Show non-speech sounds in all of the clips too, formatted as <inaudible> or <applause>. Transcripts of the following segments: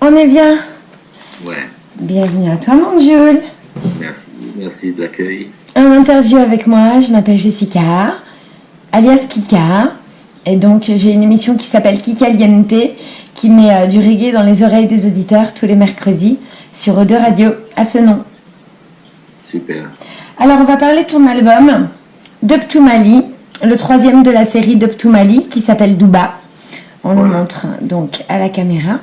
On est bien. Ouais, Bienvenue à toi, mon Jules. merci, merci de l'accueil. Un interview avec moi, je m'appelle Jessica, alias Kika. Et donc, j'ai une émission qui s'appelle Kika Liente, qui met euh, du reggae dans les oreilles des auditeurs tous les mercredis sur O2 Radio, à ce nom. Super. Alors, on va parler de ton album, Dub to Mali, le troisième de la série Dub to Mali, qui s'appelle Douba. On le montre donc à la caméra.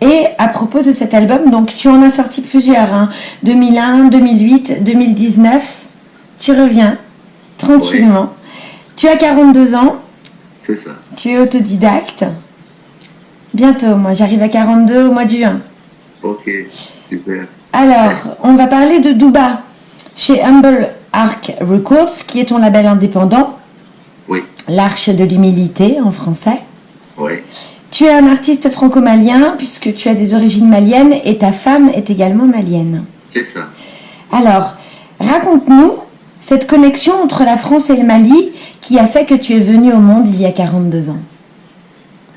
Et à propos de cet album, donc tu en as sorti plusieurs, hein, 2001, 2008, 2019. Tu reviens tranquillement. Tu as 42 ans, C'est ça. tu es autodidacte. Bientôt, moi j'arrive à 42 au mois de juin. Ok, super. Alors, on va parler de Douba chez Humble Arc Records, qui est ton label indépendant, Oui, l'Arche de l'humilité en français. Oui, Tu es un artiste franco-malien puisque tu as des origines maliennes et ta femme est également malienne. c'est ça. Alors, raconte-nous cette connexion entre la France et le Mali qui a fait que tu es venu au monde il y a 42 ans.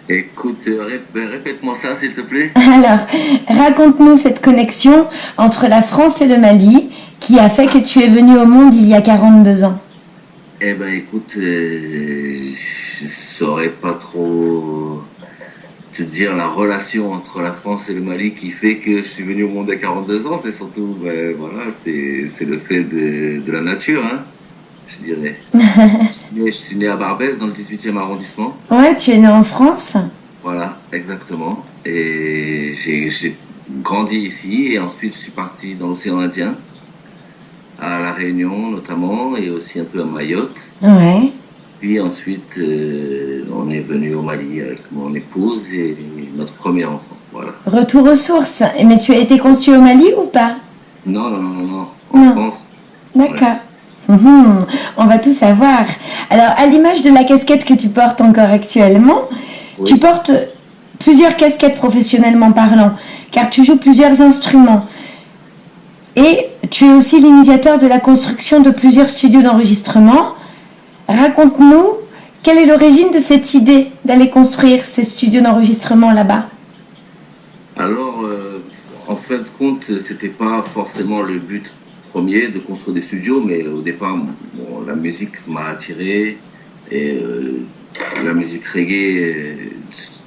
Écoute, euh, euh, répète-moi ça, s'il te plaît. <laughs> Alors, raconte-nous cette connexion entre la France et le Mali qui a fait que tu es venu au monde il y a 42 ans. Eh ben, écoute, euh, je saurais pas trop te dire la relation entre la France et le Mali qui fait que je suis venu au monde à 42 ans. C'est surtout, ben, voilà, c'est le fait de, de la nature, hein, je dirais. <laughs> je, suis né, je suis né à Barbès, dans le 18e arrondissement. Ouais, tu es né en France Voilà, exactement. Et j'ai j'ai grandi ici et ensuite je suis parti dans l'océan Indien, à La Réunion notamment, et aussi un peu à Mayotte. Ouais. Puis ensuite, euh, on est venu au Mali avec mon épouse et notre premier enfant. Voilà. Retour aux sources. Mais tu as été conçu au Mali ou pas? Non, non, non, non. En Non. France. D'accord. Mhm, on va tout savoir. Alors, à l'image de la casquette que tu portes encore actuellement, Oui. tu portes plusieurs casquettes professionnellement parlant, car tu joues plusieurs instruments. Et tu es aussi l'initiateur de la construction de plusieurs studios d'enregistrement. Raconte-nous, quelle est l'origine de cette idée d'aller construire ces studios d'enregistrement là-bas? Alors, euh, en fin de compte, c'était pas forcément le but premier de construire des studios, mais au départ, bon, la musique m'a attiré et euh, la musique reggae euh,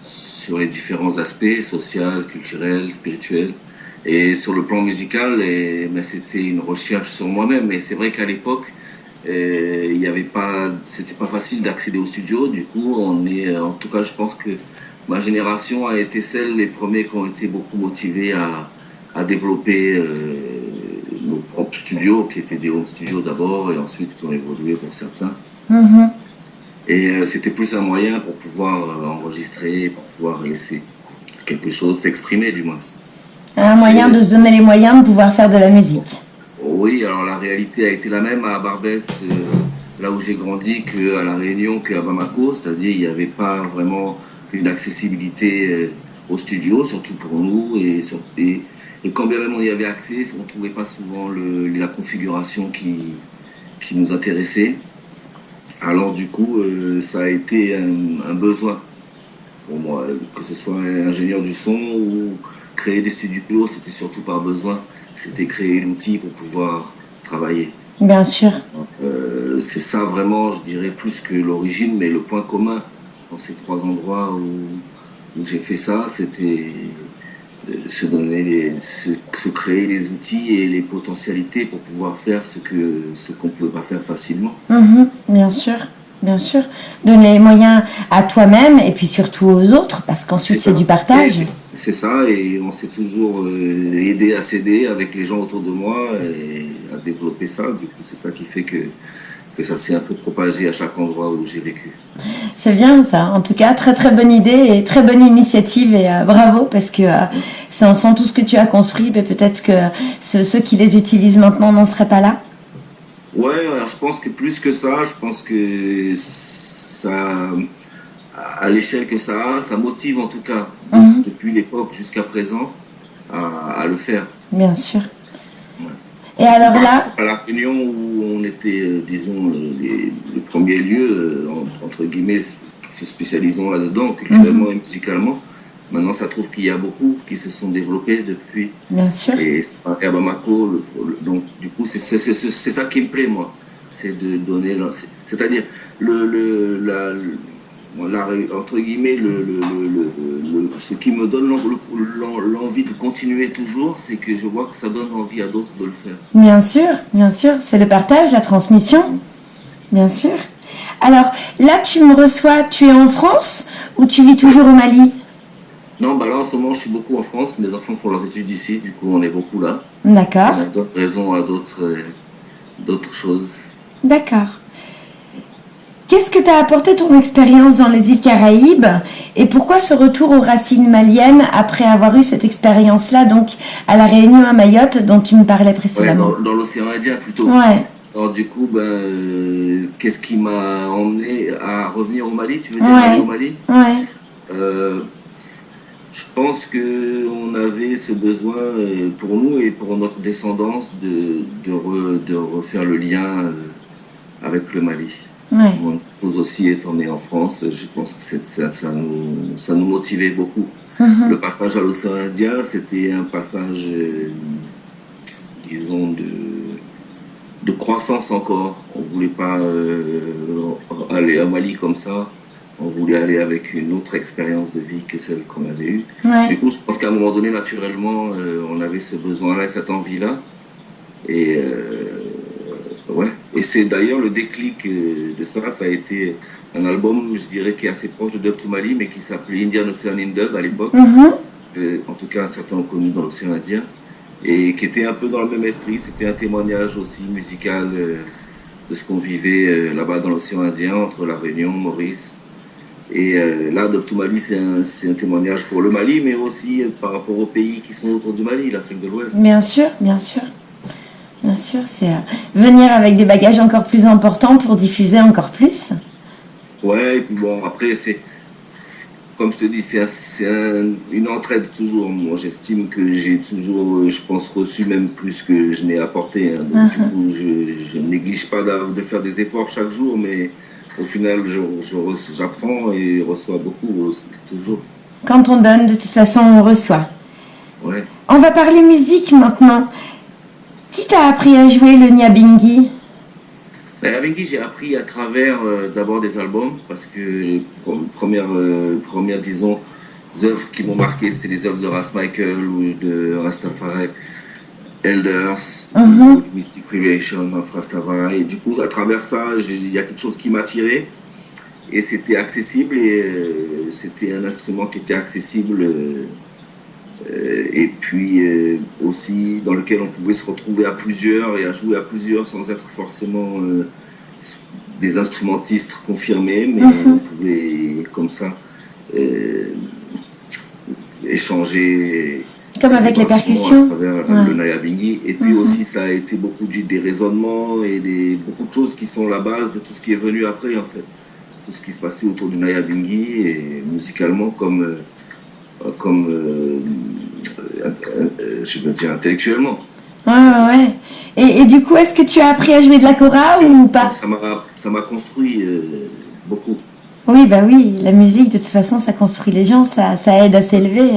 sur les différents aspects, social, culturel, spirituel. Et sur le plan musical, ben, c'était une recherche sur moi-même. Et c'est vrai qu'à l'époque, euh, il y avait pas, c'était pas facile d'accéder au studio. Du coup, on est, en tout cas, je pense que ma génération a été celle, les premiers qui ont été beaucoup motivés à, à développer euh, nos propres studios, qui étaient des home studios d'abord, et ensuite qui ont évolué pour certains. Mhm. Et euh, c'était plus un moyen pour pouvoir euh, enregistrer, pour pouvoir laisser quelque chose s'exprimer, du moins. Un moyen de se donner les moyens de pouvoir faire de la musique. Oui, alors la réalité a été la même à Barbès, euh, là où j'ai grandi, qu'à La Réunion, qu'à Bamako, c'est-à-dire il n'y avait pas vraiment une accessibilité euh, au studio, surtout pour nous, et, et, quand bien même on y avait accès, on ne trouvait pas souvent la configuration qui, qui nous intéressait. Alors du coup, euh, ça a été un, un besoin pour moi, que ce soit ingénieur du son ou créer des studios, c'était surtout par besoin. C'était créer l'outil pour pouvoir travailler. Bien sûr. Euh, c'est ça vraiment, je dirais, plus que l'origine, mais le point commun dans ces trois endroits où, où j'ai fait ça, c'était euh, se donner, les, se, se créer les outils et les potentialités pour pouvoir faire ce que ce qu'on pouvait pas faire facilement. Mhm, bien sûr, bien sûr. Donner les moyens à toi-même et puis surtout aux autres, parce qu'ensuite C'est du partage. Et C'est ça, et on s'est toujours euh, aidé à s'aider avec les gens autour de moi et à développer ça. Du coup, c'est ça qui fait que, que ça s'est un peu propagé à chaque endroit où j'ai vécu. C'est bien ça. En tout cas, très très bonne idée et très bonne initiative et euh, bravo parce que euh, sans, sans tout ce que tu as construit, ben, peut-être que ceux, ceux qui les utilisent maintenant n'en seraient pas là. Ouais, alors je pense que plus que ça, je pense que ça, à l'échelle que ça a, ça motive en tout cas, Mhm. depuis l'époque jusqu'à présent, à, à le faire. Bien sûr. Ouais. Et alors là, À la réunion où on était, euh, disons, euh, les, le premier lieu, euh, en- entre guillemets, se spécialisant là-dedans, culturellement et musicalement. Maintenant, ça trouve qu'il y a beaucoup qui se sont développés depuis. Bien sûr. Et à Bamako, donc du coup, c'est ça qui me plaît, moi. C'est de donner, c'est-à-dire le, le, la, entre guillemets, le, le, ce qui me donne l'envie de continuer toujours, c'est que je vois que ça donne envie à d'autres de le faire. Bien sûr, bien sûr, c'est le partage, la transmission, bien sûr. Alors là, tu me reçois, tu es en France ou tu vis toujours au Mali? Non, bah là en ce moment, je suis beaucoup en France. Mes enfants font leurs études ici, du coup, on est beaucoup là. D'accord. On a d'autres raisons à d'autres d'autres choses. D'accord. Qu'est-ce que t'a apporté ton expérience dans les îles Caraïbes et pourquoi ce retour aux racines maliennes après avoir eu cette expérience-là, donc à la Réunion à Mayotte, dont tu me parlais précédemment? Dans, l'océan Indien plutôt. Ouais. Alors du coup, ben, euh, qu'est-ce qui m'a emmené à revenir au Mali? Tu veux dire aller au Mali? Ouais. Euh, je pense qu'on avait ce besoin euh, pour nous et pour notre descendance de, de, refaire le lien avec le Mali. Ouais. nous aussi étant nés en France, je pense que ça, ça, nous, ça nous motivait beaucoup. Mhm. Le passage à l'océan Indien, c'était un passage, disons, de de croissance encore. On voulait pas euh, aller à Mali comme ça. On voulait aller avec une autre expérience de vie que celle qu'on avait eue. Du coup, je pense qu'à un moment donné, naturellement, euh, on avait ce besoin-là, cette envie-là. Et euh. Et c'est d'ailleurs le déclic de ça. Ça a été un album, je dirais, qui est assez proche de Dub to Mali, mais qui s'appelait Indian Ocean in Dub à l'époque. Mm-hmm. en tout cas, certains ont connu dans l'océan Indien et qui était un peu dans le même esprit. C'était un témoignage aussi musical euh, de ce qu'on vivait euh, là-bas dans l'océan Indien, entre la Réunion, Maurice. Et euh, là, Doctor Mali, c'est un, un, témoignage pour le Mali, mais aussi par rapport aux pays qui sont autour du Mali, l'Afrique de l'Ouest. Bien sûr, bien sûr. Bien sûr, c'est venir avec des bagages encore plus importants pour diffuser encore plus. Ouais, et puis bon, après, c'est comme je te dis, c'est une entraide toujours. Moi, j'estime que j'ai toujours, je pense, reçu même plus que je n'ai apporté. Hein. Donc, du uh-huh. coup, je, ne néglige pas de faire des efforts chaque jour, mais au final, j'apprends et reçois beaucoup, toujours. Quand on donne, de toute façon, on reçoit. Ouais. On va parler musique maintenant. Qui t'a appris à jouer le Nyabingi la j'ai appris à travers euh, d'abord des albums, parce que les premières, euh, premières disons, œuvres qui m'ont marqué, c'était les œuvres de Ras Michael ou de Rastafari Elders, mhm. Mystic Creation of Rastafari. Et du coup, à travers ça, il y a quelque chose qui m'a tiré. Et c'était accessible, et euh, c'était un instrument qui était accessible. Et puis aussi dans lequel on pouvait se retrouver à plusieurs et à jouer à plusieurs sans être forcément des instrumentistes confirmés, mais mhm. on pouvait comme ça euh, échanger. Comme avec les percussions. À travers le Nayabingi. Et puis mhm. aussi, ça a été beaucoup du, des raisonnements et des, beaucoup de choses qui sont la base de tout ce qui est venu après, en fait. Tout ce qui se passait autour du Nayabingi et musicalement comme, euh, comme euh, je veux dire intellectuellement. Ouais, ouais, ouais. Et, du coup, est-ce que tu as appris à jouer de la cora ou pas? Ça m'a construit euh, beaucoup. Oui, bah oui, la musique, de toute façon, ça construit les gens, ça, ça aide à s'élever.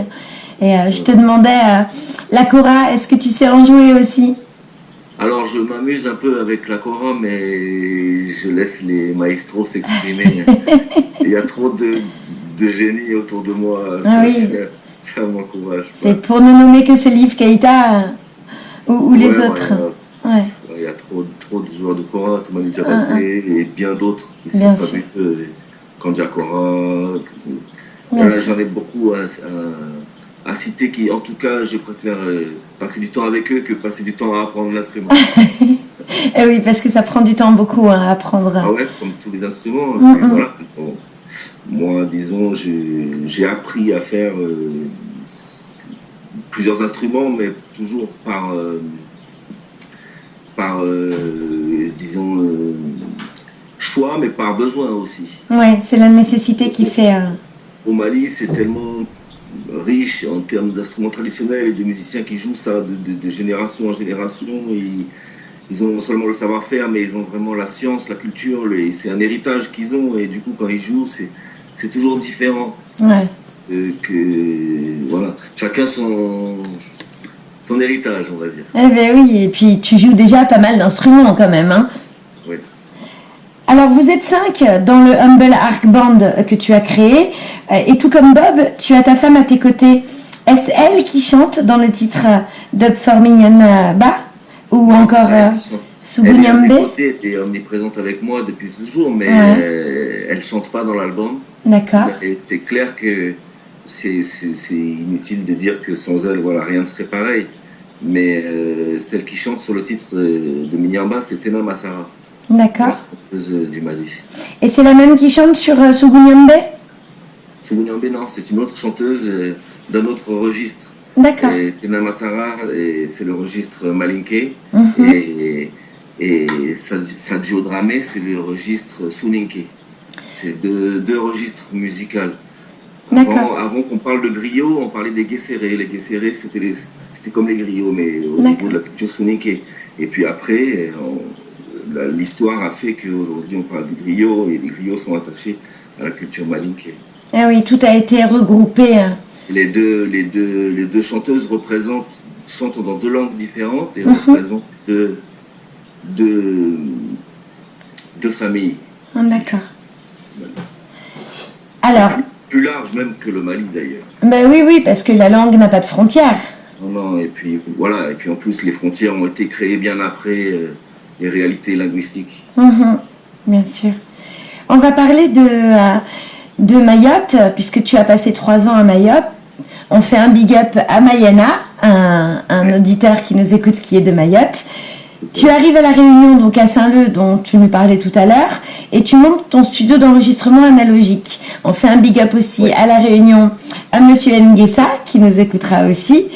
Et euh, je te demandais, euh, la cora, est-ce que tu sais en jouer aussi? Alors, je m'amuse un peu avec la cora, mais je laisse les maestros s'exprimer. <laughs> Il y a trop de, de génie autour de moi. Ah oui. Ça m'encourage. C'est pour ne nommer que ce livre Keita ou, les autres. Il y a trop, trop de joueurs de Cora, Toumani Diabaté ah, et bien d'autres qui sont fabuleux. Kandja Cora. J'en ai beaucoup à, citer qui, en tout cas, je préfère euh, passer du temps avec eux que passer du temps à apprendre l'instrument. <laughs> eh oui, parce que ça prend du temps beaucoup hein, à apprendre. Ah ouais, comme tous les instruments. Mm, mm. Voilà. Moi, disons, j'ai appris à faire euh, plusieurs instruments, mais toujours par, euh, par euh, disons, choix, mais par besoin aussi. Ouais, c'est la nécessité qui fait. Au Mali, c'est tellement riche en termes d'instruments traditionnels et de musiciens qui jouent ça de, génération en génération. Et, ils ont non seulement le savoir-faire, mais ils ont vraiment la science, la culture, c'est un héritage qu'ils ont. Et du coup, quand ils jouent, c'est c'est toujours différent. Ouais. Euh, que, voilà, chacun son, son héritage, on va dire. Eh ben oui, et puis tu joues déjà pas mal d'instruments quand même. Hein Oui. Alors vous êtes cinq dans le Humble Arc Band que tu as créé, euh, et tout comme Bob, tu as ta femme à tes côtés. Est-ce elle qui chante dans le titre Dub for Ba? Ou Non, encore c'est elle. Elle est à Sugunyambe mes côtés et omniprésente avec moi depuis toujours, mais Ouais. elle chante pas dans l'album. D'accord. C'est clair que c'est inutile de dire que sans elle, voilà, rien ne serait pareil. Mais euh, celle qui chante sur le titre euh, de Minyamba, c'est Tena Massara, D'accord. du Mali. Et c'est la même qui chante sur euh, Sugunyambe Sugunyambe, non, c'est une autre chanteuse euh, d'un autre registre. D'accord. Tena Massara, c'est le registre Malinké. Mhm. Et, et Sa- Sadio Dramé, c'est le registre Suninké. C'est deux, deux registres musicaux. Avant, avant qu'on parle de griot, on parlait des guesserés. Les guesserés, c'était comme les griots, mais au niveau de la culture Suninké. Et puis après, l'histoire a fait qu'aujourd'hui, on parle du griot et les griots sont attachés à la culture malinké. Ah oui, tout a été regroupé. hein. Les deux, les, deux, les deux chanteuses représentent, chantent dans deux langues différentes et Mhm. représentent deux, deux, deux familles. Ah, D'accord. Alors, Plus, plus larges même que le Mali d'ailleurs. ben oui, oui, parce que la langue n'a pas de frontières. Non, non, et puis voilà, et puis en plus les frontières ont été créées bien après euh, les réalités linguistiques. Mhm, bien sûr. On va parler de, euh, de Mayotte, puisque tu as passé trois ans à Mayotte. On fait un big up à Mayana, un, un auditeur qui nous écoute qui est de Mayotte. Tu arrives à la Réunion, donc à Saint-Leu, dont tu nous parlais tout à l'heure, et tu montes ton studio d'enregistrement analogique. On fait un big up aussi à la Réunion à Monsieur Nguessa, qui nous écoutera aussi.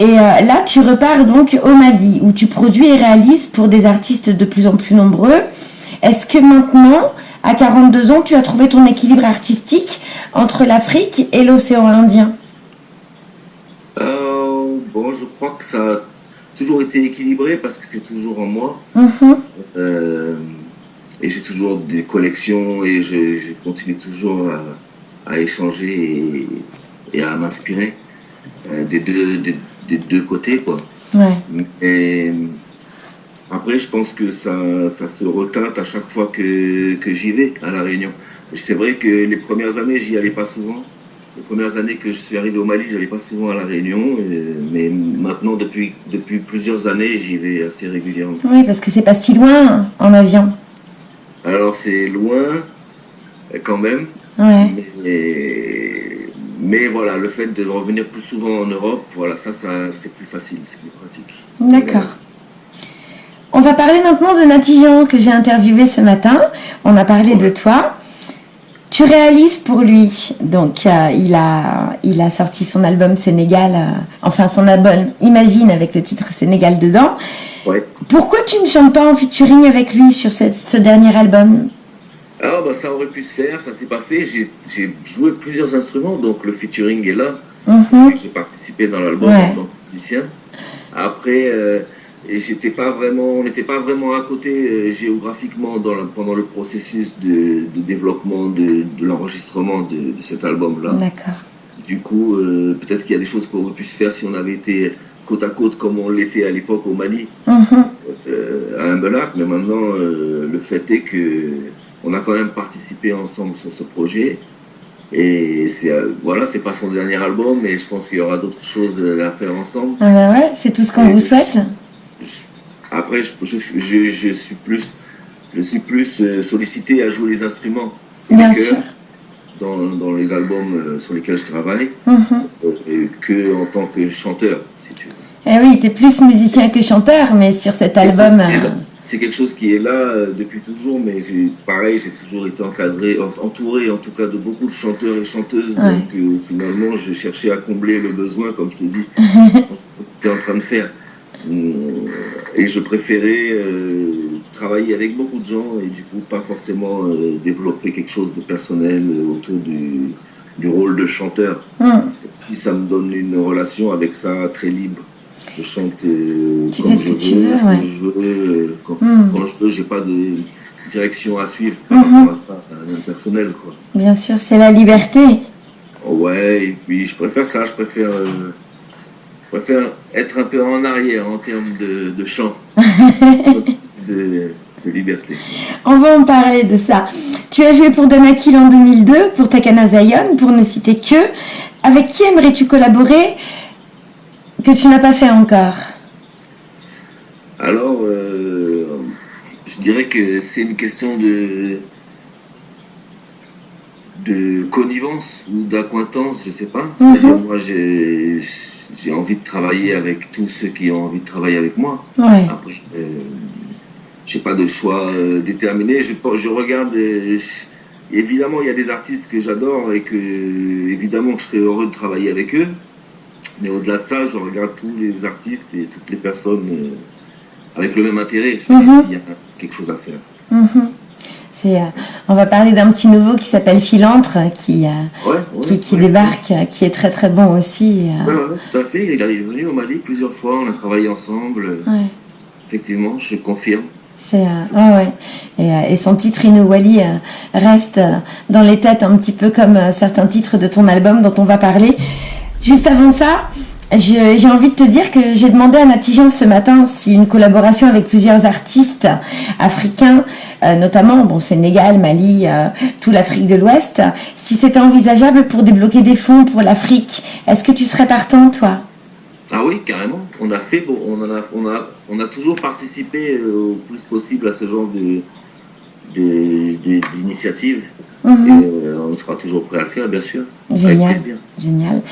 Et euh, là, tu repars donc au Mali, où tu produis et réalises pour des artistes de plus en plus nombreux. Est-ce que maintenant, à 42 ans, tu as trouvé ton équilibre artistique entre l'Afrique et l'océan Indien? Euh, bon, je crois que ça a toujours été équilibré parce que c'est toujours en moi. Mhm. Euh, et j'ai toujours des connexions et je, je continue toujours à, à échanger et, et à m'inspirer euh, des, deux, des, des deux côtés. Quoi. Ouais. Après, je pense que ça, ça se reteinte à chaque fois que, que j'y vais à La Réunion. C'est vrai que les premières années, j'y allais pas souvent. Les premières années que je suis arrivé au Mali, j'allais pas souvent à La Réunion. euh, mais maintenant, depuis, depuis plusieurs années, j'y vais assez régulièrement. Oui, parce que c'est pas si loin en avion. Alors, c'est loin, quand même. Ouais. Mais, mais voilà, le fait de revenir plus souvent en Europe, voilà, ça, ça c'est plus facile, c'est plus pratique. D'accord. On va parler maintenant de Natijan que j'ai interviewé ce matin. On a parlé de toi. Tu réalises pour lui. Donc, euh, il, a, il a sorti son album Sénégal, euh, enfin son album Imagine avec le titre Sénégal dedans. Ouais. Pourquoi tu ne chantes pas en featuring avec lui sur cette- ce dernier album? Alors, bah, ça aurait pu se faire, ça s'est pas fait. J'ai joué plusieurs instruments, donc le featuring est là, parce que j'ai participé dans l'album Ouais. en tant que musicien. Après, euh, et j'étais pas vraiment, on n'était pas vraiment à côté euh, géographiquement dans pendant le processus de, de développement de, de l'enregistrement de, de cet album-là. D'accord. Du coup, euh, peut-être qu'il y a des choses qui auraient pu se faire si on avait été côte à côte comme on l'était à l'époque au Mali Mhm. euh, à Humbelac, mais maintenant euh, le fait est que on a quand même participé ensemble sur ce projet. Et c'est voilà, c'est pas son dernier album, mais je pense qu'il y aura d'autres choses à faire ensemble. Ah bah ouais, c'est tout ce qu'on vous souhaite. Après, je, je, je, je suis plus, je suis plus euh, sollicité à jouer les instruments et Bien les sûr. chœurs dans, dans les albums euh, sur lesquels je travaille et que en tant que chanteur, si tu veux. Eh oui, tu es plus musicien que chanteur, mais sur cet album. C'est quelque chose qui est là. Depuis toujours, mais j'ai pareil, j'ai toujours été encadré, en- entouré en tout cas de beaucoup de chanteurs et chanteuses. Ouais. Donc euh, finalement, je cherchais à combler le besoin, comme je te dis, <laughs> j'étais en train de faire? Hum, Et je préférais euh, travailler avec beaucoup de gens et du coup pas forcément euh, développer quelque chose de personnel euh, autour du, du rôle de chanteur. hmm. Si ça me donne une relation avec ça très libre. je chante euh, comme je veux, veux, ouais. je veux. Quand, quand je veux, j'ai pas de direction à suivre par Mhm. rapport à ça, à personnel, quoi. Bien sûr, c'est la liberté. Ouais, et puis je préfère ça, je préfère, euh, je préfère être un peu en arrière en termes de, de chant, <laughs> de, de liberté. On va en parler de ça. Tu as joué pour Danakil en 2002, pour Takana Zion, pour ne citer que. Avec qui aimerais-tu collaborer que tu n'as pas fait encore? Alors, euh, je dirais que c'est une question de, de connivence ou d'acquaintance, je sais pas. C'est-à-dire, moi, j'ai envie de travailler avec tous ceux qui ont envie de travailler avec moi. Ouais. Après, euh, j'ai pas de choix euh, déterminé. Je, je regarde. euh, évidemment, il y a des artistes que j'adore et que, évidemment, que je serais heureux de travailler avec eux. Mais au-delà de ça, je regarde tous les artistes et toutes les personnes euh, avec le même intérêt. Je dis Mhm. s'il y a quelque chose à faire. Mhm. C'est, euh, on va parler d'un petit nouveau qui s'appelle Philantre, qui, euh, Ouais, ouais, qui, qui ouais. débarque, qui est très très bon aussi. euh, ouais, tout à fait. Il est venu au Mali plusieurs fois. On a travaillé ensemble. Effectivement, je confirme. C'est, ouais, ouais. Et, et son titre Inouali reste dans les têtes un petit peu comme certains titres de ton album dont on va parler. Juste avant ça, j'ai envie de te dire que j'ai demandé à Natijan ce matin si une collaboration avec plusieurs artistes africains, euh, notamment bon, Sénégal, Mali, euh, tout l'Afrique de l'Ouest, si c'était envisageable pour débloquer des fonds pour l'Afrique. Est-ce que tu serais partant, toi? Ah oui, carrément. On a fait, on a, on a, on a toujours participé euh, au plus possible à ce genre de, d'initiative. Mhm. Et euh, on sera toujours prêt à le faire, bien sûr. Génial. Génial.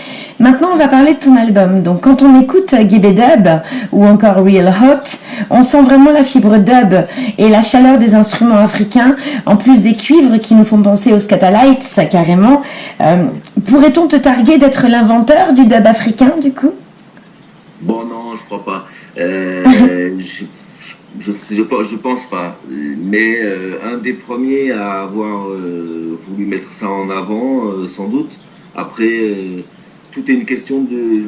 Maintenant, on va parler de ton album. Donc, quand on écoute Gibbe Dub ou encore Real Hot, on sent vraiment la fibre dub et la chaleur des instruments africains, en plus des cuivres qui nous font penser aux Scatalites, carrément. Euh, Pourrait-on te targuer d'être l'inventeur du dub africain, du coup? Bon, non, je crois pas. Euh, <laughs> je, je, je, je, pense- pas. Mais euh, un des premiers à avoir euh, voulu mettre ça en avant, sans doute. Après, tout est une question de,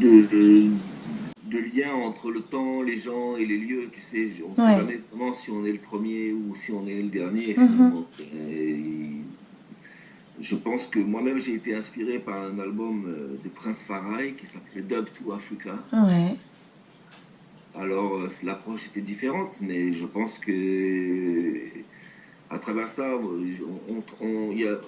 de, de, de lien entre le temps, les gens et les lieux. Tu sais, on ne sait jamais vraiment si on est le premier ou si on est le dernier. Mhm. Et je pense que moi-même j'ai été inspiré par un album euh, de Prince Farai qui s'appelait Dub to Africa. Ouais. Alors euh, l'approche était différente, mais je pense que à travers ça, euh, on, on, il y a-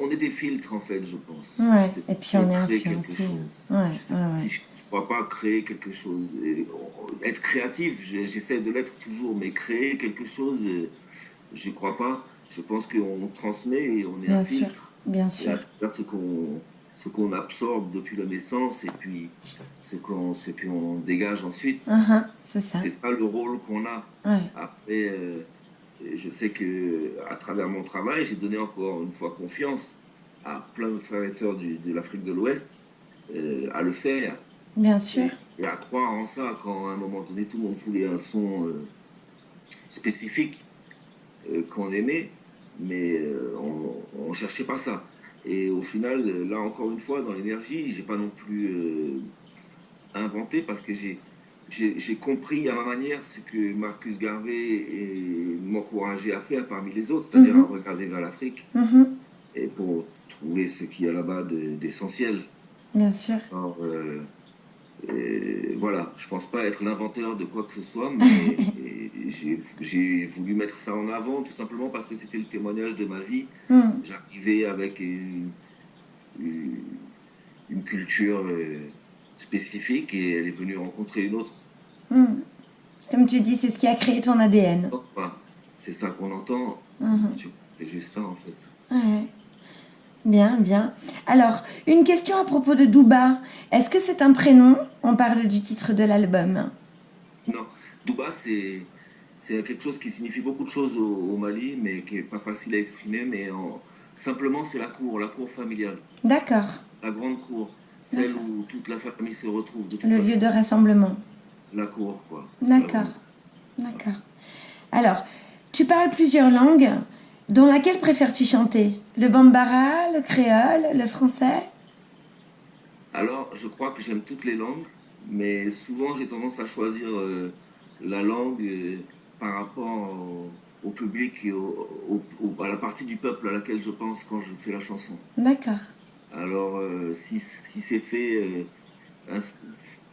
on est des filtres en fait, je pense. Ouais, Je et puis on est crée quelque chose. Ouais, je si ne crois pas créer quelque chose. Et, on- être créatif, j'essaie de l'être toujours, mais créer quelque chose, euh, je ne crois pas. Je pense qu'on transmet et on est Bien un sûr. filtre. Bien Et sûr. à travers ce qu'on ce qu'on absorbe depuis la naissance et puis ce qu'on ce qu'on dégage ensuite. C'est ça. C'est ça le rôle qu'on a. Ouais. Après, euh, je sais que à travers mon travail, j'ai donné encore une fois confiance à plein de frères et sœurs du- de l'Afrique de l'Ouest euh, à le faire Bien sûr. et à croire en ça quand à un moment donné tout le monde voulait un son euh, spécifique qu'on aimait, mais euh, on ne cherchait pas ça. Et au final, euh, là encore une fois, dans l'énergie, j'ai pas non plus euh, inventé parce que j'ai compris à ma manière ce que Marcus Garvey m'encourageait à faire parmi les autres, c'est-à-dire Mhm. à regarder vers l'Afrique Mhm, et pour trouver ce qu'il y a là-bas de- d'essentiel. Bien sûr. Alors, euh, euh, voilà, je pense pas être l'inventeur de quoi que ce soit, mais <laughs> j'ai voulu mettre ça en avant tout simplement parce que c'était le témoignage de ma vie. Mhm. J'arrivais avec une, une, une culture euh, spécifique et elle est venue rencontrer une autre. Mhm. Comme tu dis, c'est ce qui a créé ton ADN. Pas. C'est ça qu'on entend. Tu- c'est juste ça en fait. Ouais. Bien, bien. Alors, une question à propos de Douba. Est-ce que c'est un prénom? On parle du titre de l'album. Non, Douba, c'est c'est quelque chose qui signifie beaucoup de choses au, au Mali, mais qui est pas facile à exprimer. Mais en- simplement, c'est la cour, la cour familiale, D'accord. la grande cour, celle où toute la famille se retrouve de toute Le façon. lieu de rassemblement. La cour, quoi. D'accord. D'accord. Alors, tu parles plusieurs langues. Dans laquelle préfères-tu chanter? Le bambara, le créole, le français? Alors, je crois que j'aime toutes les langues, mais souvent j'ai tendance à choisir euh, la langue euh, par rapport au, public et à la partie du peuple à laquelle je pense quand je fais la chanson. D'accord. Alors, euh, si, si c'est fait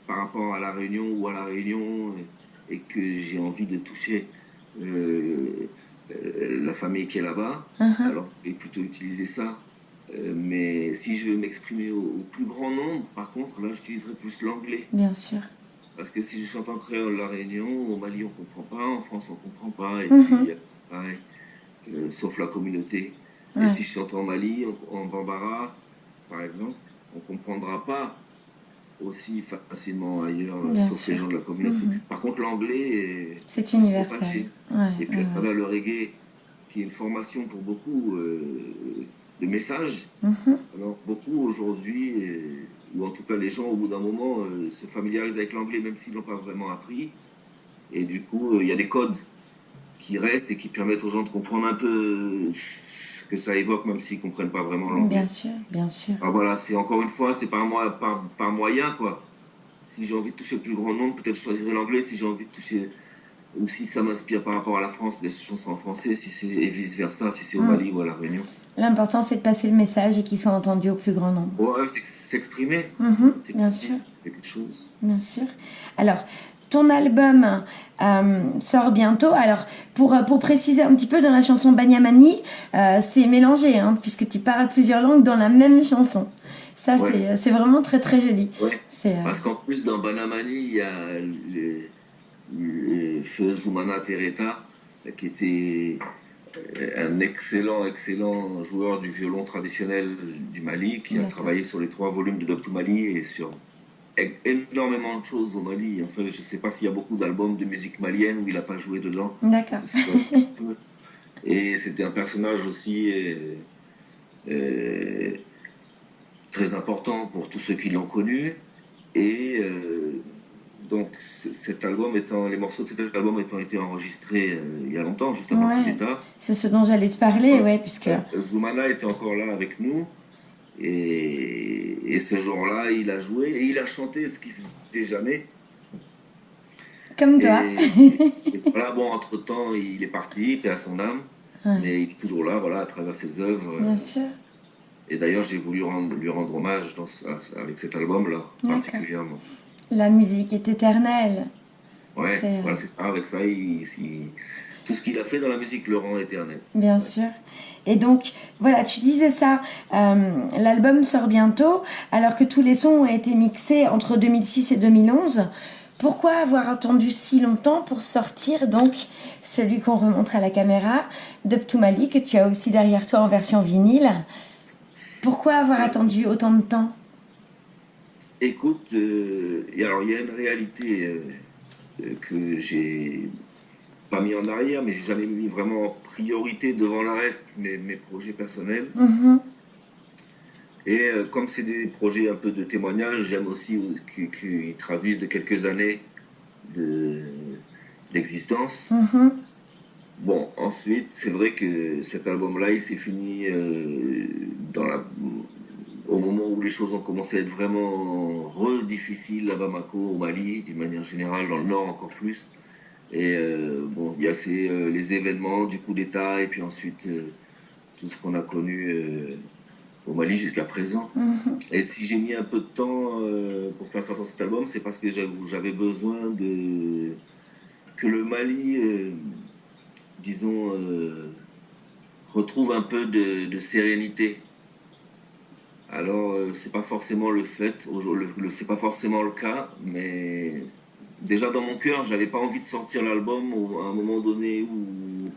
par rapport à la Réunion ou à la Réunion et que j'ai envie de toucher la famille qui est là-bas, uh-huh. alors je vais plutôt utiliser ça. Euh, mais si je veux m'exprimer au, plus grand nombre, par contre, là, j'utiliserai plus l'anglais. Bien sûr. Parce que si je chante en créole La Réunion, au Mali, on ne comprend pas, en France, on ne comprend pas, et puis, mhm. pareil, euh, sauf la communauté. Et si je chante en Mali, en, Bambara, par exemple, on ne comprendra pas aussi facilement ailleurs, sauf les gens de la communauté. Mhm. Par contre, l'anglais, c'est universel. et puis à travers le reggae, qui est une formation pour beaucoup, euh, de messages. Mhm. Alors, beaucoup aujourd'hui, ou en tout cas les gens au bout d'un moment, euh, se familiarisent avec l'anglais même s'ils n'ont pas vraiment appris. Et du coup, euh, il y a des codes qui restent et qui permettent aux gens de comprendre un peu ce que ça évoque, même s'ils ne comprennent pas vraiment l'anglais. Bien sûr, bien sûr. Alors voilà, c'est encore une fois, c'est par, moi, par, par moyen, quoi. Si j'ai envie de toucher le plus grand nombre, peut-être je choisirai l'anglais. Si j'ai envie de toucher ou si ça m'inspire par rapport à la France, les chansons en français, si c'est et vice versa, si c'est au mm. Mali ou à la Réunion. L'important c'est de passer le message et qu'il soit entendu au plus grand nombre. Ouais, c'est s'exprimer. Mm-hmm, bien sûr. Quelque chose. Bien sûr. Alors, ton album euh, sort bientôt. Alors, pour, pour préciser un petit peu, dans la chanson Banyamani, euh, c'est mélangé, hein, puisque tu parles plusieurs langues dans la même chanson. Ça, c'est vraiment très très joli. Ouais. Euh, Parce qu'en plus, dans Banyamani, il y a le feu Zoumana Tereta, qui était euh, un excellent, excellent joueur du violon traditionnel du Mali, qui a travaillé sur les trois volumes de Doctor Mali et sur énormément de choses au Mali. Enfin, je ne sais pas s'il y a beaucoup d'albums de musique malienne où il n'a pas joué dedans. D'accord. Et c'était un personnage aussi euh, euh, très important pour tous ceux qui l'ont connu. Et donc cet album étant, les morceaux de cet album étant été enregistrés euh, il y a longtemps, juste avant le coup d'État. C'est ce dont j'allais te parler, ouais, puisque... Euh, Zoumana était encore là avec nous, et, et ce jour-là, il a joué, et il a chanté ce qu'il faisait jamais. Comme toi. Et, <laughs> voilà, bon, entre-temps, il est parti, paix à son âme, mais il est toujours là, voilà, à travers ses œuvres. Bien sûr. Et d'ailleurs, j'ai voulu rendre, lui rendre hommage dans, avec cet album-là, particulièrement. La musique est éternelle. Ouais, euh, voilà, c'est ça. Avec ça, tout ce qu'il a fait dans la musique le rend éternel. Bien sûr. Et donc, voilà, tu disais ça, euh, l'album sort bientôt, alors que tous les sons ont été mixés entre 2006 et 2011. Pourquoi avoir attendu si longtemps pour sortir donc celui qu'on remontre à la caméra, Mali, que tu as aussi derrière toi en version vinyle? Pourquoi avoir attendu autant de temps? Écoute, euh, alors il y a une réalité euh, euh, que j'ai pas mis en arrière, mais j'ai jamais mis vraiment en priorité devant le reste mes, mes projets personnels. Mm-hmm. Et comme c'est des projets un peu de témoignage, j'aime aussi qu'ils traduisent de quelques années d'existence. Mm-hmm. Bon, ensuite, c'est vrai que cet album-là, il s'est fini dans la au moment où les choses ont commencé à être vraiment re-difficiles à Bamako, au Mali, d'une manière générale, dans le nord encore plus. Et euh, bon, il y a ces, euh, les événements du coup d'État et puis ensuite euh, tout ce qu'on a connu au Mali jusqu'à présent. Mm-hmm. Et si j'ai mis un peu de temps pour faire sortir cet album, c'est parce que j'avais besoin de que le Mali, disons, retrouve un peu de, de sérénité alors, euh, c'est pas forcément le fait, c'est pas forcément le cas, mais déjà dans mon cœur, j'avais pas envie de sortir l'album à un moment donné où.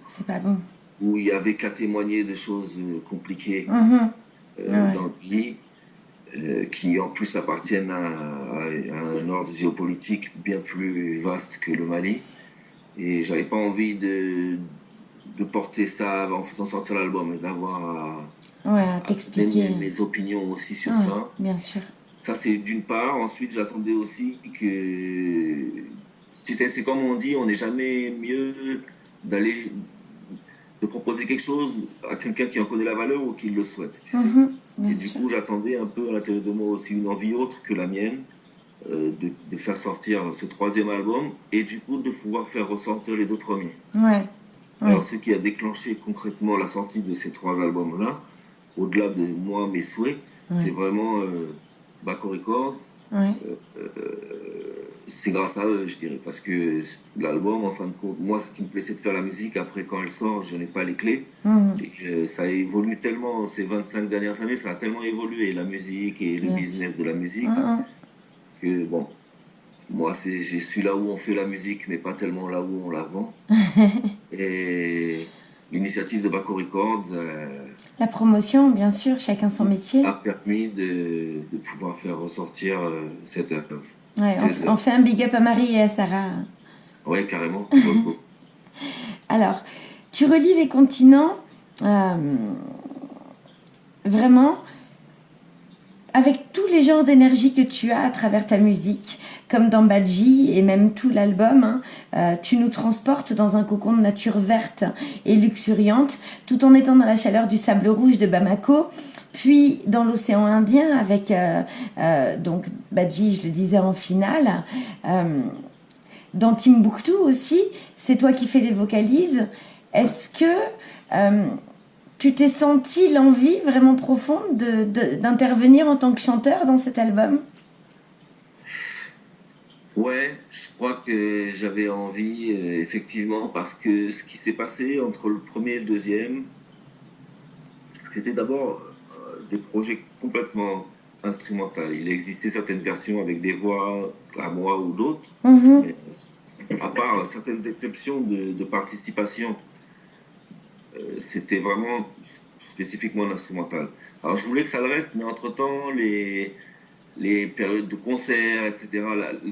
Où il y avait qu'à témoigner de choses euh, compliquées mm-hmm. euh, dans le pays, qui en plus appartiennent à, un ordre géopolitique bien plus vaste que le Mali. Et j'avais pas envie de, de porter ça en faisant sortir l'album et d'avoir ouais, t'expliquer. Mes, opinions aussi sur ça. Bien sûr. Ça, c'est d'une part. Ensuite, j'attendais aussi que. Tu sais, c'est comme on dit, on n'est jamais mieux d'aller. de proposer quelque chose à quelqu'un qui en connaît la valeur ou qui le souhaite. Tu sais. Mm-hmm. et du coup, j'attendais un peu à l'intérieur de moi aussi une envie autre que la mienne euh, de, faire sortir ce troisième album et du coup de pouvoir faire ressortir les deux premiers. Ouais. Alors, ce qui a déclenché concrètement la sortie de ces trois albums-là, au-delà de moi, mes souhaits, c'est vraiment euh, Baco Records. Euh, c'est grâce à eux, je dirais, parce que l'album, en fin de compte, moi, ce qui me plaît, c'est de faire la musique. Après, quand elle sort, je n'ai pas les clés. Mhm. Et, ça évolue tellement, ces 25 dernières années, ça a tellement évolué, la musique et le business de la musique, mhm. que bon, moi, je suis là où on fait la musique, mais pas tellement là où on la vend. <laughs> et l'initiative de Baco Records. Euh, la promotion, bien sûr, chacun son métier. A permis de, de pouvoir faire ressortir euh, cette œuvre. Ouais, on, fait un big up à Marie et à Sarah. Oui, carrément. <laughs> Alors, tu relis les continents euh, vraiment avec les genres d'énergie que tu as à travers ta musique, comme dans Badji et même tout l'album, hein, euh, tu nous transportes dans un cocon de nature verte et luxuriante, tout en étant dans la chaleur du sable rouge de Bamako, puis dans l'océan Indien avec euh, euh, donc Badji, je le disais en finale. dans Timbuktu aussi, c'est toi qui fais les vocalises. Est-ce que tu t'es senti l'envie vraiment profonde d'intervenir en tant que chanteur dans cet album? Ouais, je crois que j'avais envie, euh, effectivement, parce que ce qui s'est passé entre le premier et le deuxième, c'était d'abord euh, des projets complètement instrumentaux. Il existait certaines versions avec des voix à moi ou d'autres, mm-hmm. à part certaines exceptions de participation c'était vraiment spécifiquement l'instrumental. Alors je voulais que ça le reste, mais entre-temps, les, les périodes de concerts, etc.,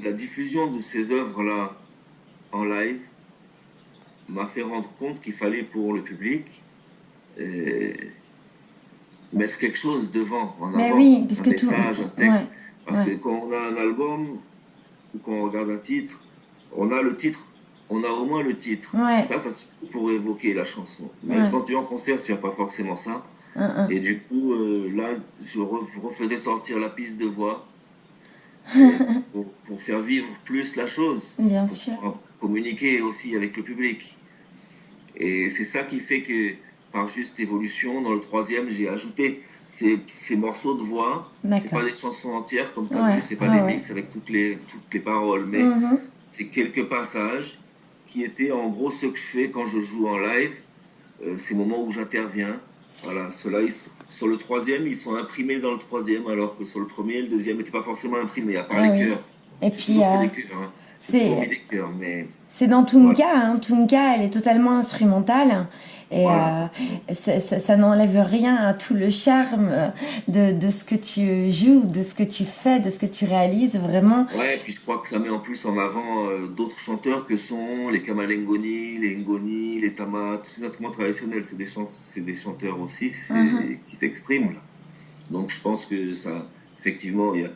la, diffusion de ces œuvres-là en live m'a fait rendre compte qu'il fallait pour le public euh, mettre quelque chose devant, en avant, oui, un message, un texte. Parce que quand on a un album ou quand on regarde un titre, on a le titre on a au moins le titre. Ça, ça suffit pour évoquer la chanson. Mais quand tu es en concert, tu n'as pas forcément ça. Et du coup, euh, là, je refaisais sortir la piste de voix <laughs> pour, faire vivre plus la chose. Bien pour sûr. communiquer aussi avec le public. Et c'est ça qui fait que, par juste évolution, dans le troisième, j'ai ajouté ces, ces, morceaux de voix. C'est pas des chansons entières, comme tu as vu, c'est pas des mix avec toutes les, toutes les paroles, mais mm-hmm. c'est quelques passages qui était en gros ce que je fais quand je joue en live, euh, ces moments où j'interviens. Voilà, ceux-là, sur le troisième, ils sont imprimés dans le troisième, alors que sur le premier, le deuxième n'était pas forcément imprimé, à part les cœurs. Et puis, euh, des cœurs, hein. C'est dans Tunka, hein. Tunka, elle est totalement instrumentale. Et euh, ça, n'enlève rien à tout le charme de, de, ce que tu joues, de ce que tu fais, de ce que tu réalises, vraiment. Ouais, et puis je crois que ça met en plus en avant euh, d'autres chanteurs que sont les Kamalengoni, les Ngoni, les Tama, tous ces instruments traditionnels. C'est des, des chanteurs aussi uh-huh. qui s'expriment. Donc je pense que ça, effectivement, il n'y a,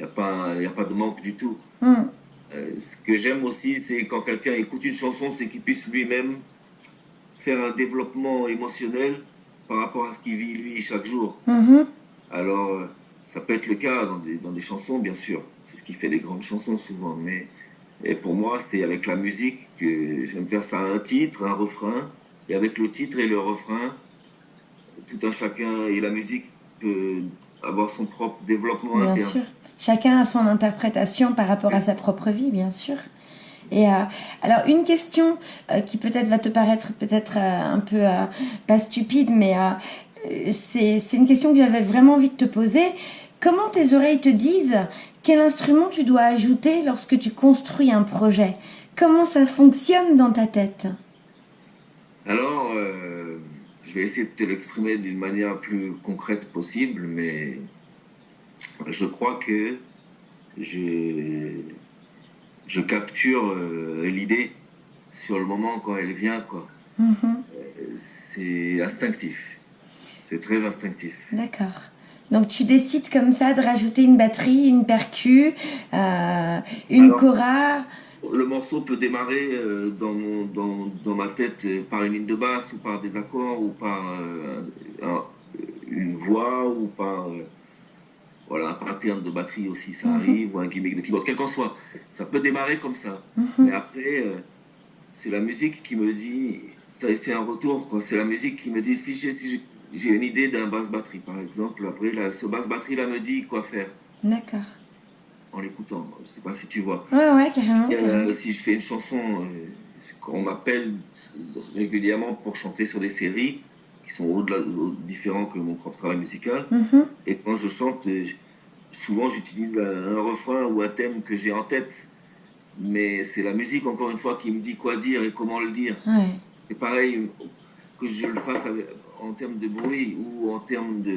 y a, pas, a pas de manque du tout. Mm. Euh, ce que j'aime aussi, c'est quand quelqu'un écoute une chanson, c'est qu'il puisse lui-même faire un développement émotionnel par rapport à ce qu'il vit lui chaque jour. Mm-hmm. Alors, euh, ça peut être le cas dans des, dans des chansons, bien sûr. C'est ce qui fait les grandes chansons souvent. Mais et pour moi, c'est avec la musique que j'aime faire ça un titre, un refrain. Et avec le titre et le refrain, tout un chacun et la musique peut avoir son propre développement bien interne. Sûr. Chacun a son interprétation par rapport à sa propre vie, bien sûr. Et euh, alors une question euh, qui peut-être va te paraître peut-être euh, un peu pas stupide, mais c'est une question que j'avais vraiment envie de te poser. Comment tes oreilles te disent quel instrument tu dois ajouter lorsque tu construis un projet? Comment ça fonctionne dans ta tête? Alors, je vais essayer de te l'exprimer d'une manière plus concrète possible, mais je crois que j'ai je capture euh, l'idée sur le moment quand elle vient, quoi. Mhm. Euh, c'est instinctif. C'est très instinctif. D'accord. Donc tu décides comme ça de rajouter une batterie, une percu, euh, une cora? Le morceau peut démarrer dans, dans, dans, ma tête par une ligne de basse ou par des accords ou par une une voix ou par voilà, un pattern de batterie aussi, ça Mhm. arrive, ou un gimmick de keyboard, quel qu'en soit. Ça peut démarrer comme ça. Mhm. Mais après, euh, c'est la musique qui me dit, c'est un retour. C'est la musique qui me dit, si j'ai si une idée d'un basse batterie, par exemple, après, là, ce basse batterie là me dit quoi faire D'accord. En l'écoutant. Je sais pas si tu vois. Ouais, ouais, carrément. Et, euh, si je fais une chanson, euh, on m'appelle régulièrement pour chanter sur des séries qui sont au-delà, au- différents que mon propre travail musical. Mhm. Et quand je chante, euh, souvent j'utilise un, un refrain ou un thème que j'ai en tête. Mais c'est la musique, encore une fois, qui me dit quoi dire et comment le dire. Ouais. C'est pareil que je le fasse avec- en termes de bruit ou en termes de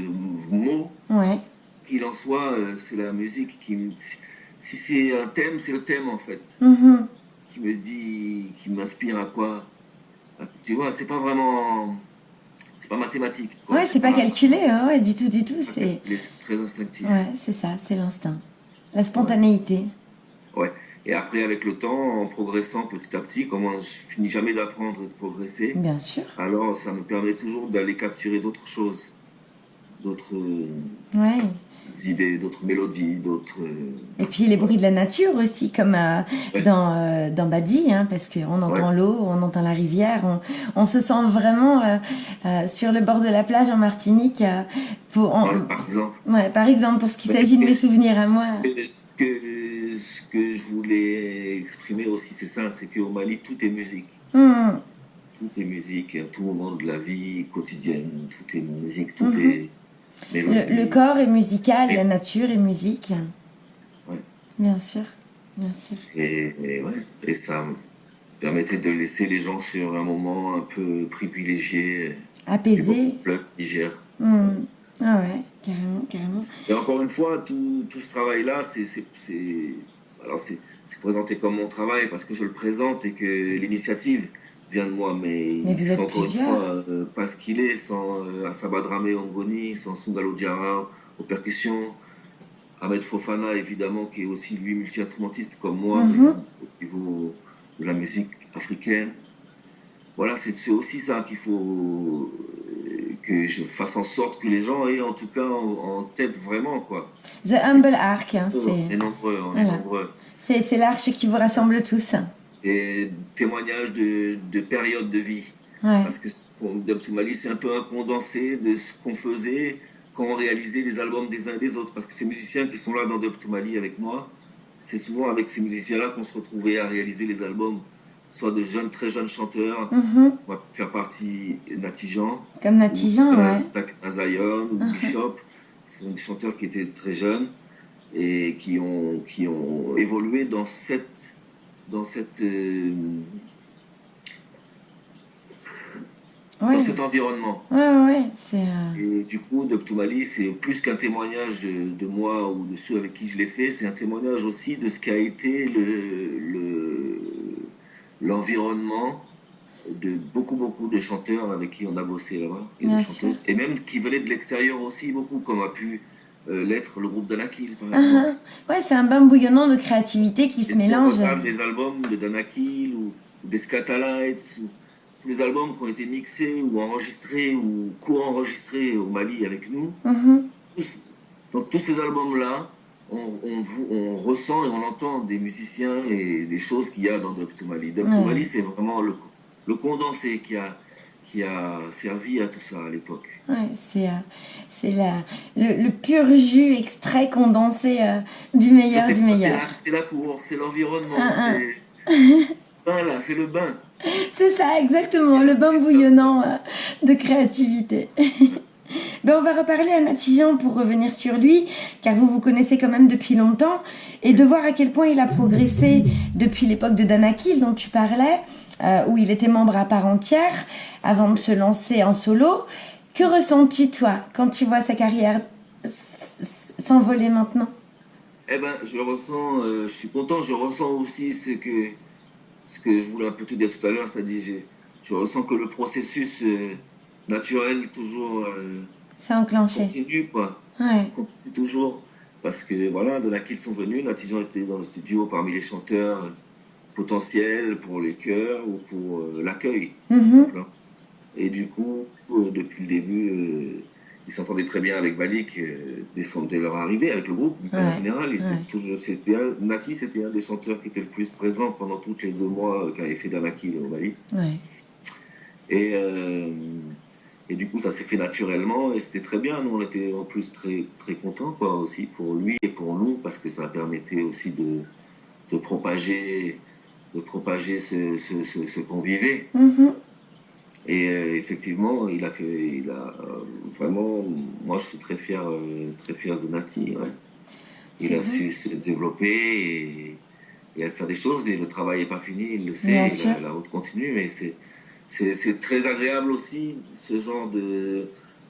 mots. Ouais. Qu'il en soit, euh, c'est la musique qui me... Si c'est un thème, c'est le thème en fait. Mhm. Qui me dit, qui m'inspire à quoi? Tu vois, c'est pas vraiment... C'est pas mathématique. quoi. Ouais, c'est pas calculé, hein, ouais, du tout, du tout. C'est très instinctif. ouais, c'est ça, c'est l'instinct, la spontanéité. Et après, avec le temps, en progressant petit à petit, comme je finis jamais d'apprendre et de progresser, Bien sûr. alors ça me permet toujours d'aller capturer d'autres choses, d'autres euh, Ouais. Idées, d'autres mélodies, d'autres. euh, Et puis les bruits de la nature aussi, comme euh, Ouais. dans, euh, dans Badi, hein, parce qu'on entend l'eau, on entend la rivière, on, on se sent vraiment euh, sur le bord de la plage en Martinique. pour, voilà, par exemple. ouais, par exemple, pour ce qui Ouais, s'agit de mes souvenirs à moi. Ce que, ce que je voulais exprimer aussi, c'est ça, c'est qu'au Mali, tout est musique. Hmm, Tout est musique, à tout moment de la vie quotidienne, tout est musique, tout Mhm. est. Le, le corps est musical, Oui. la nature est musique. Ouais. Bien sûr, bien sûr. Et, et ouais, et ça me permettait de laisser les gens sur un moment un peu privilégié, Apaisé. Niger. Hmm. Ah ouais, carrément, carrément. Et encore une fois, tout, tout ce travail-là, c'est présenté comme mon travail parce que je le présente et que l'initiative vient de moi, mais, il êtes encore une fois euh, pas ce qu'il est sans euh, Asaba Dramé Ongoni, sans Sungalo Diarra aux percussions, Ahmed Fofana évidemment qui est aussi lui multi-instrumentiste comme moi Mhm. mais au niveau de la musique africaine. Voilà, c'est, c'est aussi ça qu'il faut euh, que je fasse en sorte que les gens aient en tout cas en, en tête vraiment quoi. The Humble Ark, hein, On est c'est, nombreux, on est nombreux. c'est, c'est l'arche qui vous rassemble tous. Des témoignages de, de périodes de vie. Ouais. Parce que Dub c'est un peu un condensé de ce qu'on faisait quand on réalisait les albums des uns et des autres. Parce que ces musiciens qui sont là dans Dub avec moi, c'est souvent avec ces musiciens-là qu'on se retrouvait à réaliser les albums. Soit de jeunes, très jeunes chanteurs, Mhm. on va faire partie Natijan, Comme Natijan, ou, ouais. Tak Nazayon, ou. <laughs> Bishop. Ce sont des chanteurs qui étaient très jeunes et qui ont, qui ont évolué dans cette, dans cette, euh, Ouais, dans cet environnement. ouais, ouais, euh, Et du coup, Dub to Mali, c'est plus qu'un témoignage de, moi ou de ceux avec qui je l'ai fait, c'est un témoignage aussi de ce qu'a été le, le, l'environnement de beaucoup, beaucoup de chanteurs avec qui on a bossé là-bas, et Bien de sûr. chanteuses, et même qui venaient de l'extérieur aussi, beaucoup, comme a pu euh, l'être le groupe Danakil, par exemple. uh-huh. Ouais, c'est un bain bouillonnant de créativité qui Et se si on mélange. regarde les albums de Danakil ou, ou des Scatalites, ou tous les albums qui ont été mixés ou enregistrés ou co-enregistrés au Mali avec nous, Mhm. tous- dans tous ces albums-là, on, on, vous- on ressent et on entend des musiciens et des choses qu'il y a dans Dub to Mali. Dub to. Mali, c'est vraiment le, le condensé qui a, qui a servi à tout ça à l'époque. Ouais, c'est, euh, c'est le, le pur jus extrait condensé euh, du meilleur du pas- c'est meilleur. la, c'est la cour, c'est l'environnement, Ah, ah. c'est... Voilà, c'est le bain. <laughs> C'est ça, exactement, le bain bouillonnant euh, de créativité. <laughs> ben, on va reparler à Natijan pour revenir sur lui, car vous vous connaissez quand même depuis longtemps, et de voir à quel point il a progressé depuis l'époque de Danakil dont tu parlais, euh, où il était membre à part entière, avant de se lancer en solo. Que ressens-tu, toi, quand tu vois sa carrière s'envoler maintenant? Eh ben, je ressens, euh, je suis content, je ressens aussi ce que, ce que je voulais un peu te dire tout à l'heure, c'est-à-dire, je, je ressens que le processus euh, naturel toujours C'est enclenché. continue, quoi. Ouais. continue toujours. Parce que voilà, de là qu'ils sont venus, Natijan était dans le studio parmi les chanteurs euh, potentiels pour les chœurs ou pour euh, l'accueil. Mhm. Et du coup, euh, depuis le début, euh, il s'entendait très bien avec Balik dès, leur arrivée, avec le groupe en général. c'était Nati, c'était un des chanteurs qui était le plus présent pendant tous les deux mois qu'avait fait Danaki au Mali. Et, euh, et du coup, ça s'est fait naturellement et c'était très bien. Nous, on était en plus très, très contents quoi, aussi pour lui et pour nous parce que ça permettait aussi de, de propager, de propager ce, ce, ce, qu'on vivait. Mm-hmm. Et euh, effectivement, il a fait, il a euh, vraiment, moi je suis très fier, très fier de Nati. Il a su se développer et, et, faire des choses et le travail n'est pas fini, il le sait, la route continue, mais c'est c'est très agréable aussi, ce genre de,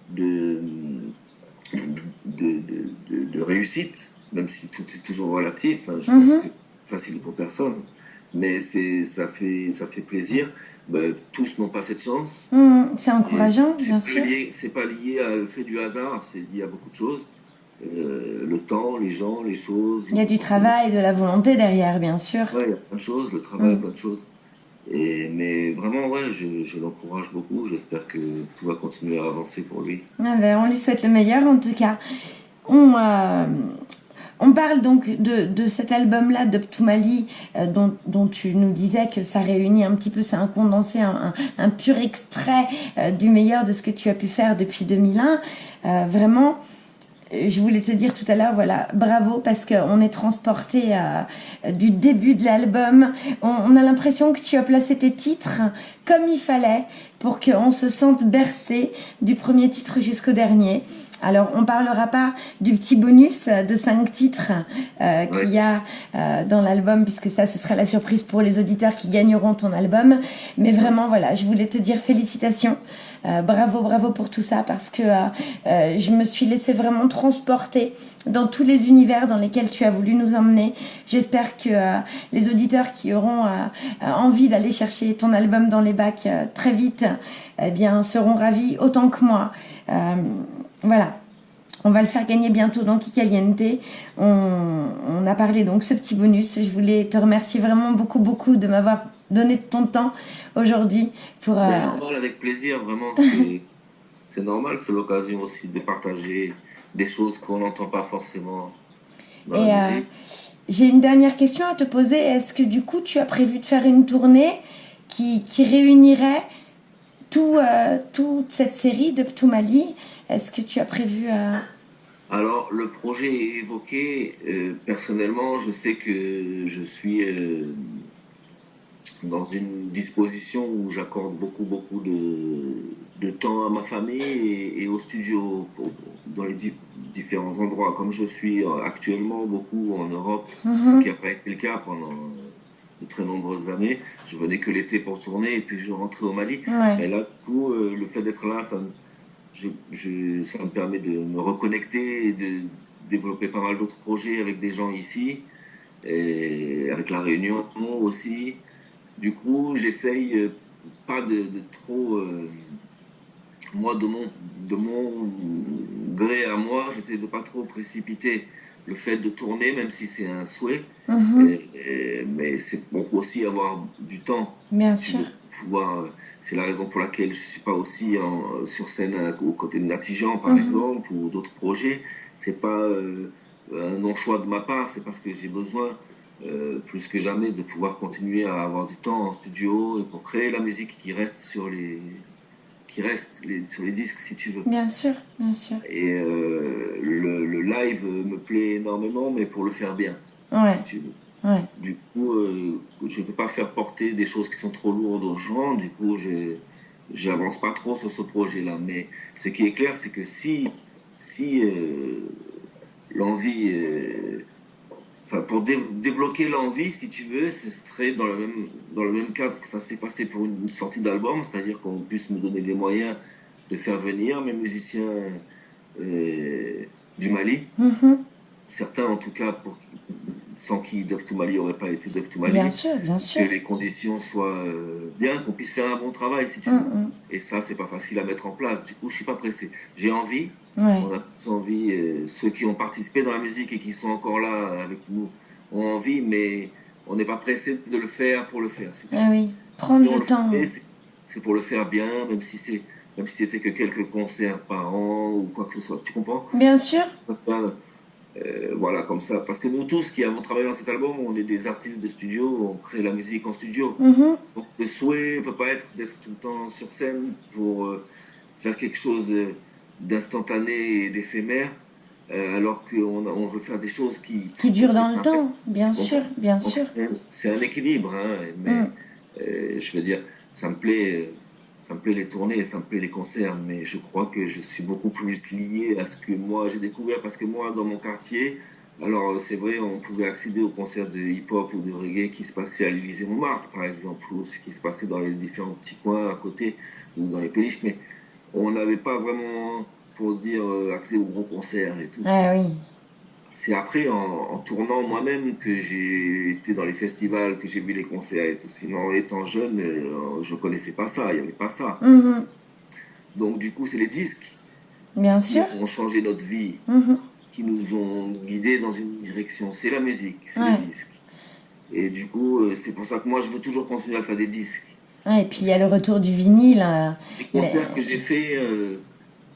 de, de, réussite, même si tout est toujours relatif. Hein, je pense mhm. que facile pour personne. Mais ça fait, ça fait plaisir. Ben, tous n'ont pas cette chance. Mhm, c'est encourageant, bien sûr. C'est pas lié au fait du hasard, c'est lié à beaucoup de choses. Euh, le temps, les gens, les choses. Il y a du travail, de la volonté derrière, bien sûr. Oui, il y a plein de choses, le travail, mhm. plein de choses. Et, mais vraiment, ouais, je, je l'encourage beaucoup. J'espère que tout va continuer à avancer pour lui. Ah ben, on lui souhaite le meilleur en tout cas. On, euh, on parle donc de, de cet album-là de Ptoumali, euh, dont, tu nous disais que ça réunit un petit peu, c'est un condensé, un, un, pur extrait euh, du meilleur de ce que tu as pu faire depuis 2001. vraiment, je voulais te dire tout à l'heure, voilà, bravo parce qu'on est transporté euh, du début de l'album. On, a l'impression que tu as placé tes titres comme il fallait pour qu'on se sente bercé du premier titre jusqu'au dernier. Alors, on parlera pas du petit bonus de cinq titres euh, qu'il y a euh, dans l'album, puisque ça, ce sera la surprise pour les auditeurs qui gagneront ton album. Mais vraiment, voilà, je voulais te dire félicitations. Euh, bravo, bravo pour tout ça, parce que je me suis laissé vraiment transporter dans tous les univers dans lesquels tu as voulu nous emmener. J'espère que les auditeurs qui auront envie d'aller chercher ton album dans les bacs très vite, eh bien, seront ravis autant que moi. Voilà. On va le faire gagner bientôt dans Kikaliente. On, a parlé donc ce petit bonus. Je voulais te remercier vraiment beaucoup, beaucoup de m'avoir donné ton temps aujourd'hui pour. Euh... avec plaisir, vraiment. <laughs> C'est normal, c'est l'occasion aussi de partager des choses qu'on n'entend pas forcément dans Et la euh, J'ai une dernière question à te poser. Est-ce que du coup, tu as prévu de faire une tournée qui, réunirait tout, euh, toute cette série de Ptoumali est-ce que tu as prévu à... Alors, le projet est évoqué. Euh, personnellement, je sais que je suis euh, dans une disposition où j'accorde beaucoup, beaucoup de, temps à ma famille et, au studio, dans les différents endroits. Comme je suis actuellement beaucoup en Europe, mhm. ce qui n'a pas été le cas pendant de très nombreuses années. Je venais que l'été pour tourner et puis je rentrais au Mali. Et là, du coup, euh, le fait d'être là, ça me je, ça me permet de me reconnecter et de développer pas mal d'autres projets avec des gens ici, et avec la Réunion aussi. Du coup, j'essaye euh, pas de, trop. Euh, moi, de mon, de mon gré à moi, j'essaie de pas trop précipiter le fait de tourner, même si c'est un souhait. Mhm. mais c'est bon aussi avoir du temps. Bien sûr. Pouvoir c'est la raison pour laquelle je ne suis pas aussi en, sur scène aux côtés de Natijan, par mhm. exemple, ou d'autres projets. C'est pas euh, un non-choix de ma part, c'est parce que j'ai besoin euh, plus que jamais de pouvoir continuer à avoir du temps en studio pour créer la musique qui reste sur les qui reste sur les disques si tu veux. Bien sûr, bien sûr. Et euh, le, le, live me plaît énormément, mais pour le faire bien. Ouais. Si tu veux. Du coup, euh, je ne peux pas faire porter des choses qui sont trop lourdes aux gens. Du coup, je n'avance pas trop sur ce projet-là. Mais ce qui est clair, c'est que si, si euh, l'envie... Euh, enfin, pour débloquer l'envie, si tu veux, ce serait dans le même, dans le même cadre que ça s'est passé pour une sortie d'album, c'est-à-dire qu'on puisse me donner les moyens de faire venir mes musiciens du Mali. Mm-hmm. Certains, en tout cas, pour, sans qui Mali n'aurait pas été Mali. Bien sûr, bien sûr. Que les conditions soient euh, bien, qu'on puisse faire un bon travail, si tu veux. Mm, mm. Et ça, c'est pas facile à mettre en place. Du coup, je suis pas pressé. J'ai envie. On a tous envie. Euh, ceux qui ont participé dans la musique et qui sont encore là avec nous ont envie, mais on n'est pas pressé de le faire pour le faire. ah oui, prendre le temps. C'est pour le faire bien, même si c'est même si c'était que quelques concerts par an ou quoi que ce soit. Tu comprends? Bien sûr. Euh, voilà, comme ça. Parce que nous tous qui avons travaillé dans cet album, on est des artistes de studio, on crée la musique en studio. Mhm. Donc le souhait ne peut pas être d'être tout le temps sur scène pour euh, faire quelque chose d'instantané et d'éphémère. Euh, alors qu'on on veut faire des choses qui... Qui durent dans le temps, bien sûr, bien sûr. C'est un équilibre, hein, mais mm. je veux dire, ça me plaît ça me plaît les tournées, ça me plaît les concerts, mais je crois que je suis beaucoup plus lié à ce que moi j'ai découvert parce que moi dans mon quartier, alors c'est vrai, on pouvait accéder aux concerts de hip-hop ou de reggae qui se passaient à l'Élysée Montmartre par exemple, ou ce qui se passait dans les différents petits coins à côté ou dans les péniches, mais on n'avait pas vraiment, pour dire, euh, accès aux gros concerts et tout. Ah oui c'est après en, tournant moi-même que j'ai été dans les festivals, que j'ai vu les concerts et tout. Sinon, étant jeune, euh, je ne connaissais pas ça, il n'y avait pas ça. Mhm. Donc, du coup, c'est les disques Bien qui sûr. ont changé notre vie, mhm. qui nous ont guidés dans une direction. C'est la musique, c'est les disques. Et du coup, euh, c'est pour ça que moi, je veux toujours continuer à faire des disques. et puis il y a le retour du vinyle. Euh, les concerts que j'ai fait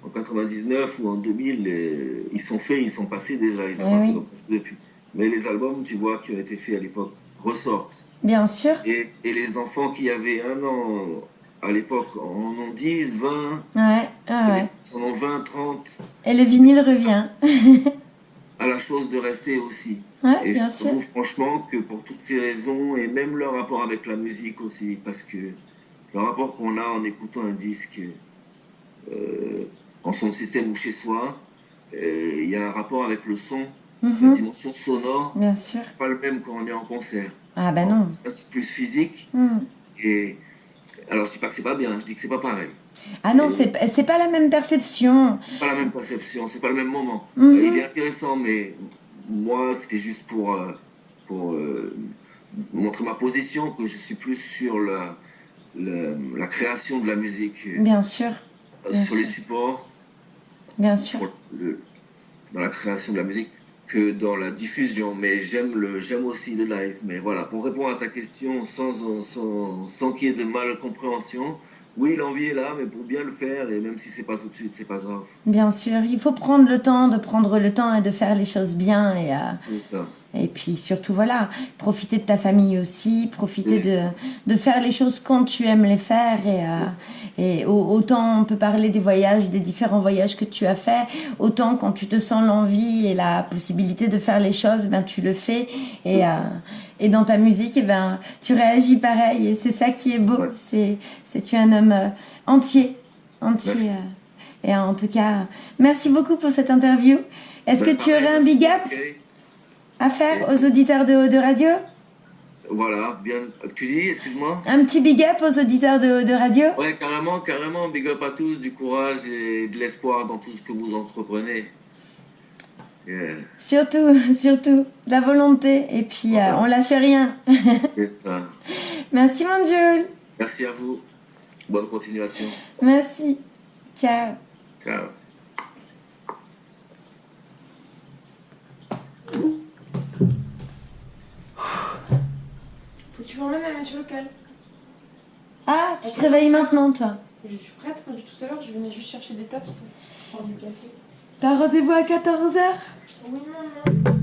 en 99 ou en 2000, euh, ils sont faits, ils sont passés déjà, ils appartiennent depuis. Mais les albums, tu vois, qui ont été faits à l'époque, ressortent. Bien sûr. Et, et, les enfants qui avaient un an à l'époque en ont 10, 20. Ouais, ah ouais. Ils en ont 20, 30. Et le vinyle revient. à la chose de rester aussi. Ouais, et bien je trouve franchement que pour toutes ces raisons, et même le rapport avec la musique aussi, parce que le rapport qu'on a en écoutant un disque, euh, en son système ou chez soi, euh, il y a un rapport avec le son, la mhm. dimension sonore. Bien sûr. pas le même quand on est en concert. Ah ben non. Ça c'est plus physique. Mhm. Et alors je dis pas que c'est pas bien, je dis que c'est pas pareil. Ah non, c'est c'est pas la même perception. Pas la même perception, c'est pas le même moment. Mhm. il est intéressant, mais moi c'était juste pour euh, pour euh, montrer ma position que je suis plus sur la la, la création de la musique. Bien sûr. sur les supports Bien sûr. dans la création de la musique que dans la diffusion. Mais j'aime le, j'aime aussi le live. Mais voilà, pour répondre à ta question sans, sans, sans qu'il y ait de mal compréhension, oui, l'envie est là, mais pour bien le faire, et même si c'est pas tout de suite, c'est pas grave. Bien sûr, il faut prendre le temps, de prendre le temps et de faire les choses bien. Et, euh, c'est ça. Et puis surtout, voilà, profiter de ta famille aussi, profiter de, de, faire les choses quand tu aimes les faire. Et, euh, et autant on peut parler des voyages, des différents voyages que tu as fait, autant quand tu te sens l'envie et la possibilité de faire les choses, ben, tu le fais. Et, euh, et dans ta musique, et eh ben, tu réagis pareil. Et c'est ça qui est beau. C'est, c'est tu es un homme euh, entier. entier et en tout cas, merci beaucoup pour cette interview. Est-ce que tu aurais un big up? À faire aux auditeurs de, de radio Voilà, bien. Tu dis, excuse-moi Un petit big up aux auditeurs de, de radio Ouais, carrément, carrément. Big up à tous, du courage et de l'espoir dans tout ce que vous entreprenez. Surtout, <laughs> surtout, de la volonté. Et puis, euh, on lâche rien. <laughs> C'est ça. Merci, mon Jules. Merci à vous. Bonne continuation. Merci. Ciao. Ciao. Tu m'emmènes à la maître locale. Ah, tu te réveilles maintenant, toi Je suis prête, moi, tout à l'heure, je venais juste chercher des tasses pour prendre du café. T'as rendez-vous à 14h Oui, maman.